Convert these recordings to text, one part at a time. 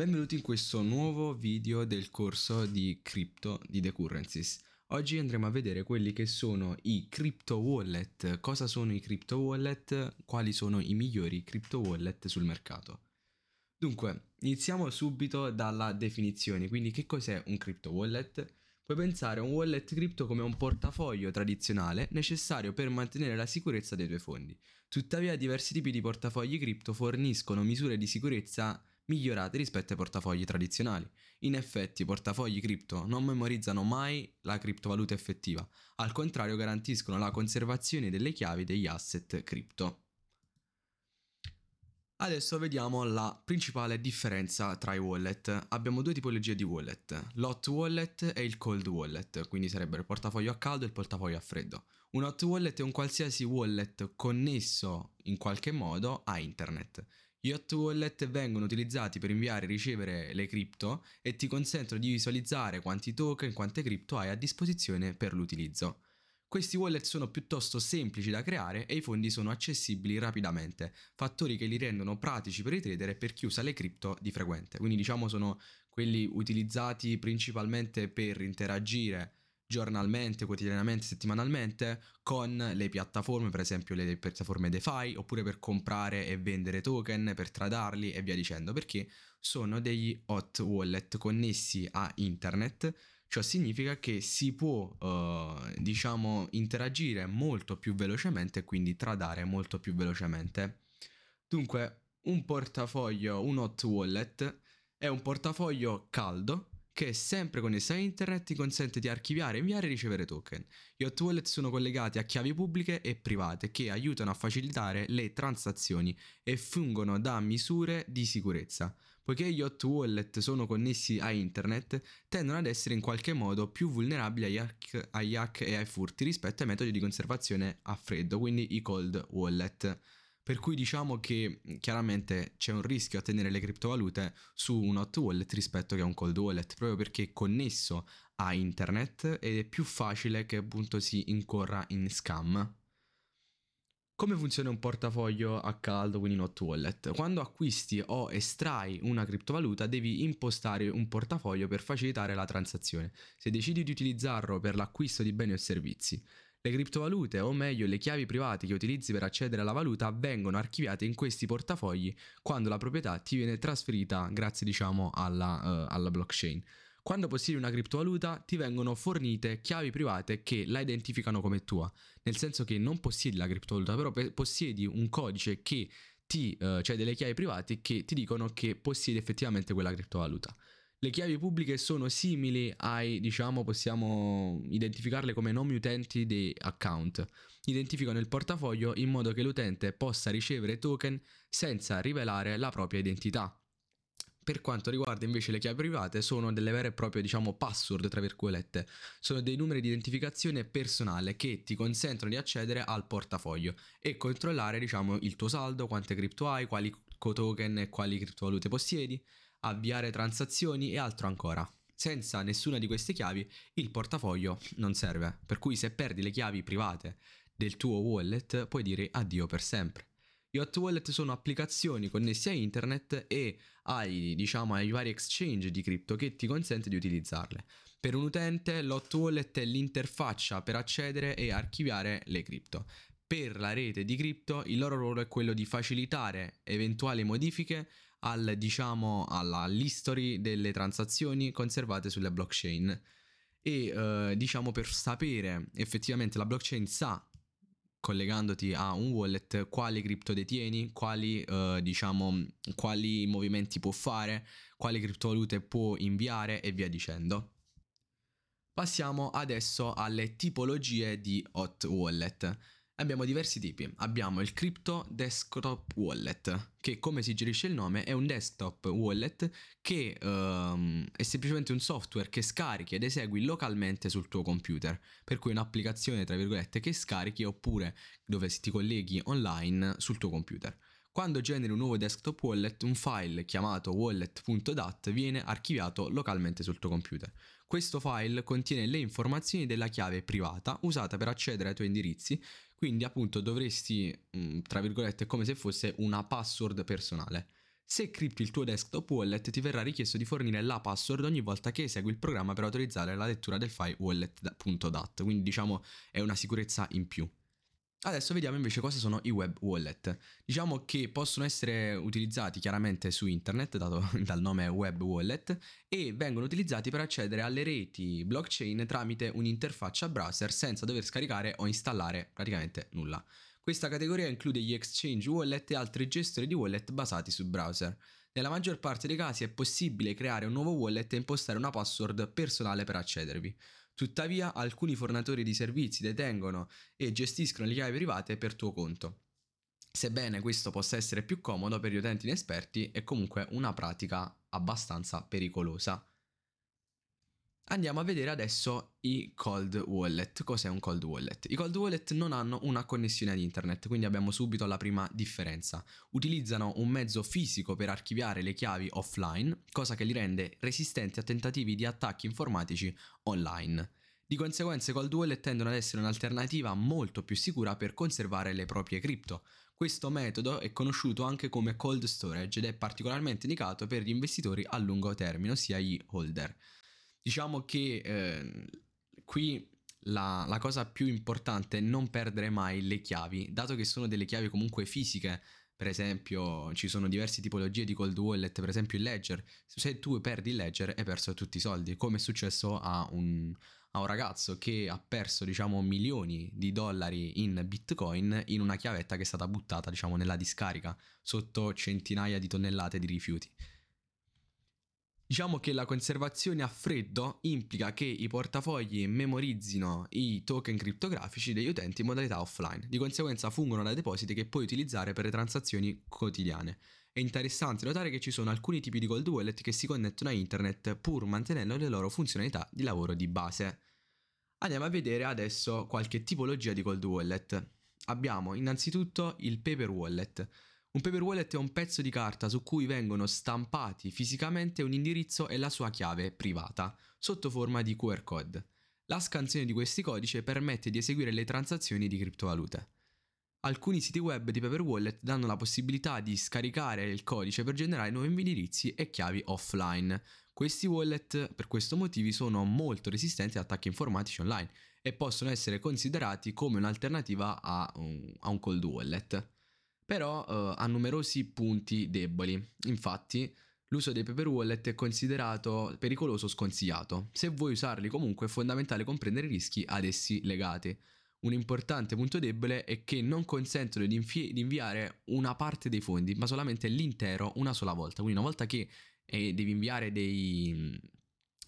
Benvenuti in questo nuovo video del corso di Crypto di The Currencies. Oggi andremo a vedere quelli che sono i crypto wallet, cosa sono i crypto wallet, quali sono i migliori crypto wallet sul mercato. Dunque, iniziamo subito dalla definizione, quindi che cos'è un crypto wallet? Puoi pensare a un wallet crypto come un portafoglio tradizionale necessario per mantenere la sicurezza dei tuoi fondi. Tuttavia diversi tipi di portafogli crypto forniscono misure di sicurezza migliorate rispetto ai portafogli tradizionali. In effetti i portafogli cripto non memorizzano mai la criptovaluta effettiva, al contrario garantiscono la conservazione delle chiavi degli asset cripto. Adesso vediamo la principale differenza tra i wallet. Abbiamo due tipologie di wallet, l'hot wallet e il cold wallet, quindi sarebbero il portafoglio a caldo e il portafoglio a freddo. Un hot wallet è un qualsiasi wallet connesso in qualche modo a internet. Gli hot wallet vengono utilizzati per inviare e ricevere le cripto e ti consentono di visualizzare quanti token, quante cripto hai a disposizione per l'utilizzo. Questi wallet sono piuttosto semplici da creare e i fondi sono accessibili rapidamente, fattori che li rendono pratici per i trader e per chi usa le cripto di frequente. Quindi diciamo sono quelli utilizzati principalmente per interagire giornalmente, quotidianamente, settimanalmente con le piattaforme, per esempio le piattaforme DeFi, oppure per comprare e vendere token, per tradarli e via dicendo, perché sono degli hot wallet connessi a internet. Ciò significa che si può, uh, diciamo, interagire molto più velocemente e quindi tradare molto più velocemente. Dunque, un portafoglio, un hot wallet, è un portafoglio caldo che sempre connesso a internet ti consente di archiviare, inviare e ricevere token. Gli hot wallet sono collegati a chiavi pubbliche e private che aiutano a facilitare le transazioni e fungono da misure di sicurezza. Poiché gli hot wallet sono connessi a internet, tendono ad essere in qualche modo più vulnerabili agli hack, agli hack e ai furti rispetto ai metodi di conservazione a freddo, quindi i cold wallet. Per cui diciamo che chiaramente c'è un rischio a tenere le criptovalute su un hot wallet rispetto che a un cold wallet, proprio perché è connesso a internet ed è più facile che appunto si incorra in scam. Come funziona un portafoglio a caldo, quindi in hot wallet? Quando acquisti o estrai una criptovaluta devi impostare un portafoglio per facilitare la transazione, se decidi di utilizzarlo per l'acquisto di beni o servizi. Le criptovalute, o meglio le chiavi private che utilizzi per accedere alla valuta, vengono archiviate in questi portafogli quando la proprietà ti viene trasferita grazie diciamo alla, uh, alla blockchain. Quando possiedi una criptovaluta ti vengono fornite chiavi private che la identificano come tua, nel senso che non possiedi la criptovaluta, però possiedi un codice che ti, uh, cioè delle chiavi private che ti dicono che possiedi effettivamente quella criptovaluta. Le chiavi pubbliche sono simili ai, diciamo, possiamo identificarle come nomi utenti di account. Identificano il portafoglio in modo che l'utente possa ricevere token senza rivelare la propria identità. Per quanto riguarda invece le chiavi private sono delle vere e proprie diciamo password tra virgolette, sono dei numeri di identificazione personale che ti consentono di accedere al portafoglio e controllare diciamo il tuo saldo, quante cripto hai, quali token e quali criptovalute possiedi, avviare transazioni e altro ancora. Senza nessuna di queste chiavi il portafoglio non serve, per cui se perdi le chiavi private del tuo wallet puoi dire addio per sempre. Gli hot wallet sono applicazioni connesse a internet e ai, diciamo, ai vari exchange di cripto che ti consente di utilizzarle. Per un utente l'hot wallet è l'interfaccia per accedere e archiviare le cripto. Per la rete di cripto il loro ruolo è quello di facilitare eventuali modifiche al, diciamo, all'history delle transazioni conservate sulle blockchain e eh, diciamo per sapere effettivamente la blockchain sa collegandoti a un wallet quali cripto detieni, quali, eh, diciamo, quali movimenti può fare, quali criptovalute può inviare e via dicendo. Passiamo adesso alle tipologie di hot wallet. Abbiamo diversi tipi, abbiamo il Crypto Desktop Wallet, che come suggerisce il nome è un desktop wallet che um, è semplicemente un software che scarichi ed esegui localmente sul tuo computer, per cui un'applicazione tra virgolette che scarichi oppure dove ti colleghi online sul tuo computer. Quando generi un nuovo desktop wallet, un file chiamato wallet.dat viene archiviato localmente sul tuo computer. Questo file contiene le informazioni della chiave privata usata per accedere ai tuoi indirizzi, quindi appunto dovresti, mm, tra virgolette, come se fosse una password personale. Se cripti il tuo desktop wallet ti verrà richiesto di fornire la password ogni volta che esegui il programma per autorizzare la lettura del file wallet.dat, quindi diciamo è una sicurezza in più. Adesso vediamo invece cosa sono i web wallet. Diciamo che possono essere utilizzati chiaramente su internet, dato dal nome web wallet, e vengono utilizzati per accedere alle reti blockchain tramite un'interfaccia browser senza dover scaricare o installare praticamente nulla. Questa categoria include gli exchange wallet e altri gestori di wallet basati su browser. Nella maggior parte dei casi è possibile creare un nuovo wallet e impostare una password personale per accedervi. Tuttavia alcuni fornitori di servizi detengono e gestiscono le chiavi private per tuo conto. Sebbene questo possa essere più comodo per gli utenti inesperti, è comunque una pratica abbastanza pericolosa. Andiamo a vedere adesso i cold wallet. Cos'è un cold wallet? I cold wallet non hanno una connessione ad internet, quindi abbiamo subito la prima differenza. Utilizzano un mezzo fisico per archiviare le chiavi offline, cosa che li rende resistenti a tentativi di attacchi informatici online. Di conseguenza i cold wallet tendono ad essere un'alternativa molto più sicura per conservare le proprie cripto. Questo metodo è conosciuto anche come cold storage ed è particolarmente indicato per gli investitori a lungo termine, ossia gli holder. Diciamo che eh, qui la, la, cosa più importante è non perdere mai le chiavi, dato che sono delle chiavi comunque fisiche. Per esempio, ci sono diverse tipologie di cold wallet, per esempio il ledger. Se tu perdi il ledger, hai perso tutti i soldi, come è successo a un, a un ragazzo che ha perso, diciamo, milioni di dollari in bitcoin in una chiavetta che è stata buttata, diciamo, nella discarica sotto centinaia di tonnellate di rifiuti. Diciamo che la conservazione a freddo implica che i portafogli memorizzino i token criptografici degli utenti in modalità offline, di conseguenza fungono da depositi che puoi utilizzare per le transazioni quotidiane. È interessante notare che ci sono alcuni tipi di cold wallet che si connettono a internet pur mantenendo le loro funzionalità di lavoro di base. Andiamo a vedere adesso qualche tipologia di cold wallet. Abbiamo innanzitutto il paper wallet. Un paper wallet è un pezzo di carta su cui vengono stampati fisicamente un indirizzo e la sua chiave privata, sotto forma di QR code. La scansione di questi codici permette di eseguire le transazioni di criptovalute. Alcuni siti web di Paper Wallet danno la possibilità di scaricare il codice per generare nuovi indirizzi e chiavi offline. Questi wallet per questo motivo sono molto resistenti a attacchi informatici online e possono essere considerati come un'alternativa a un, a un cold wallet però uh, ha numerosi punti deboli. Infatti, l'uso dei paper wallet è considerato pericoloso o sconsigliato. Se vuoi usarli comunque è fondamentale comprendere i rischi ad essi legati. Un importante punto debole è che non consentono di, di inviare una parte dei fondi, ma solamente l'intero una sola volta. Quindi una volta che eh, devi inviare dei,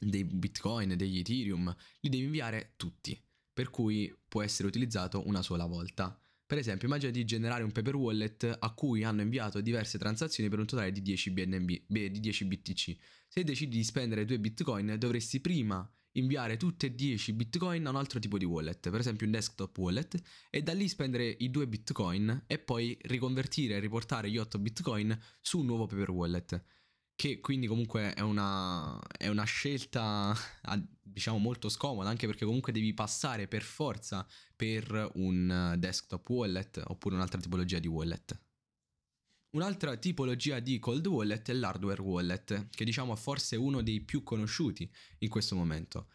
dei bitcoin, degli ethereum, li devi inviare tutti. Per cui può essere utilizzato una sola volta. Per esempio, immagina di generare un paper wallet a cui hanno inviato diverse transazioni per un totale di 10 BNB, di 10 BTC. Se decidi di spendere 2 Bitcoin, dovresti prima inviare tutte e 10 Bitcoin a un altro tipo di wallet, per esempio un desktop wallet, e da lì spendere i 2 Bitcoin e poi riconvertire e riportare gli 8 Bitcoin su un nuovo paper wallet che quindi comunque è una, è una scelta diciamo molto scomoda anche perché comunque devi passare per forza per un desktop wallet oppure un'altra tipologia di wallet. Un'altra tipologia di cold wallet è l'hardware wallet, che diciamo è forse uno dei più conosciuti in questo momento.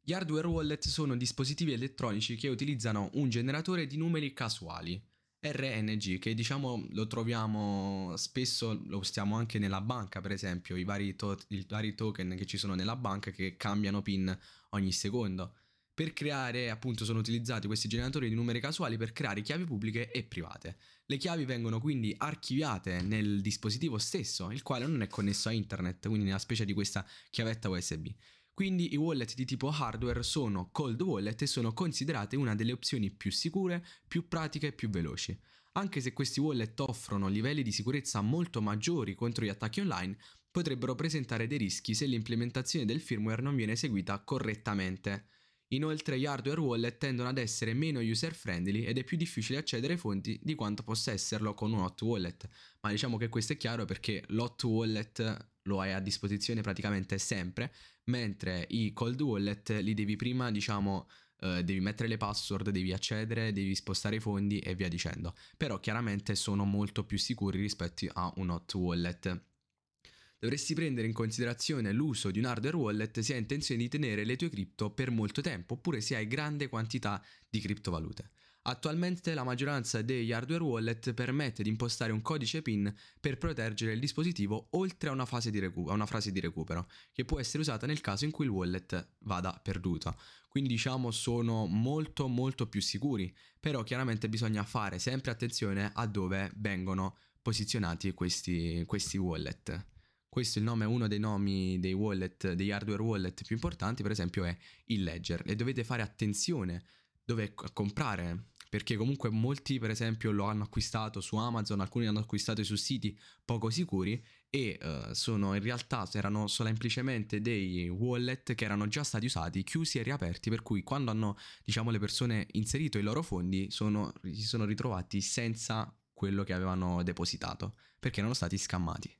Gli hardware wallet sono dispositivi elettronici che utilizzano un generatore di numeri casuali, RNG che diciamo lo troviamo spesso, lo usiamo anche nella banca per esempio, i vari, to- i vari token che ci sono nella banca che cambiano PIN ogni secondo. Per creare, appunto, sono utilizzati questi generatori di numeri casuali per creare chiavi pubbliche e private. Le chiavi vengono quindi archiviate nel dispositivo stesso, il quale non è connesso a internet, quindi nella specie di questa chiavetta USB. Quindi i wallet di tipo hardware sono cold wallet e sono considerate una delle opzioni più sicure, più pratiche e più veloci. Anche se questi wallet offrono livelli di sicurezza molto maggiori contro gli attacchi online, potrebbero presentare dei rischi se l'implementazione del firmware non viene eseguita correttamente. Inoltre gli hardware wallet tendono ad essere meno user friendly ed è più difficile accedere ai fonti di quanto possa esserlo con un hot wallet, ma diciamo che questo è chiaro perché l'hot wallet lo hai a disposizione praticamente sempre, mentre i cold wallet li devi prima, diciamo, eh, devi mettere le password, devi accedere, devi spostare i fondi e via dicendo. Però chiaramente sono molto più sicuri rispetto a un hot wallet. Dovresti prendere in considerazione l'uso di un hardware wallet se hai intenzione di tenere le tue cripto per molto tempo oppure se hai grande quantità di criptovalute. Attualmente la maggioranza degli hardware wallet permette di impostare un codice PIN per proteggere il dispositivo oltre a una, a una frase di recupero, che può essere usata nel caso in cui il wallet vada perduto. Quindi diciamo sono molto molto più sicuri, però chiaramente bisogna fare sempre attenzione a dove vengono posizionati questi, questi wallet. Questo è il nome, uno dei nomi dei wallet, degli hardware wallet più importanti, per esempio, è il Ledger. E dovete fare attenzione dove comprare perché comunque molti per esempio lo hanno acquistato su Amazon, alcuni l'hanno acquistato su siti poco sicuri e uh, sono in realtà erano semplicemente dei wallet che erano già stati usati, chiusi e riaperti, per cui quando hanno diciamo le persone inserito i loro fondi sono, si sono ritrovati senza quello che avevano depositato perché erano stati scammati.